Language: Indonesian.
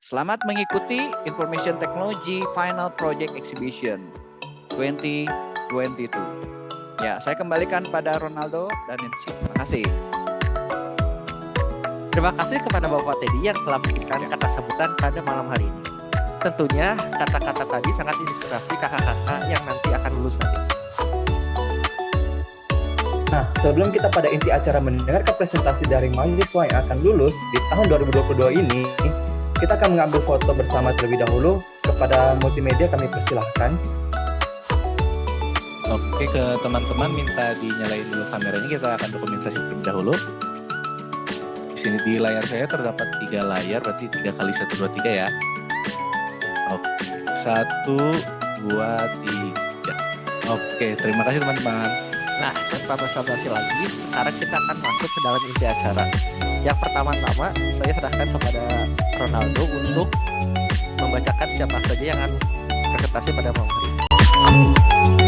Selamat mengikuti Information Technology Final Project Exhibition 2022. Ya, saya kembalikan pada Ronaldo dan MC. Terima kasih. Terima kasih kepada Bapak Teddy yang telah memberikan kata sambutan pada malam hari ini. Tentunya kata-kata tadi sangat inspirasi kakak-kakak yang nanti akan lulus nanti. Nah, sebelum kita pada inti acara mendengarkan presentasi dari mahasiswa yang akan lulus di tahun 2022 ini, kita akan mengambil foto bersama terlebih dahulu. Kepada multimedia kami persilahkan. Oke, ke teman-teman minta dinyalain dulu kameranya, kita akan dokumentasi terlebih dahulu. Di sini di layar saya terdapat tiga layar, berarti tiga kali satu dua tiga ya. Oke, satu, dua, tiga. Oke, terima kasih teman-teman. Nah, tanpa basa-basi lagi, sekarang kita akan masuk ke dalam inti acara. Yang pertama-tama, saya serahkan kepada Ronaldo untuk membacakan siapa saja yang akan presentasi pada malam hari.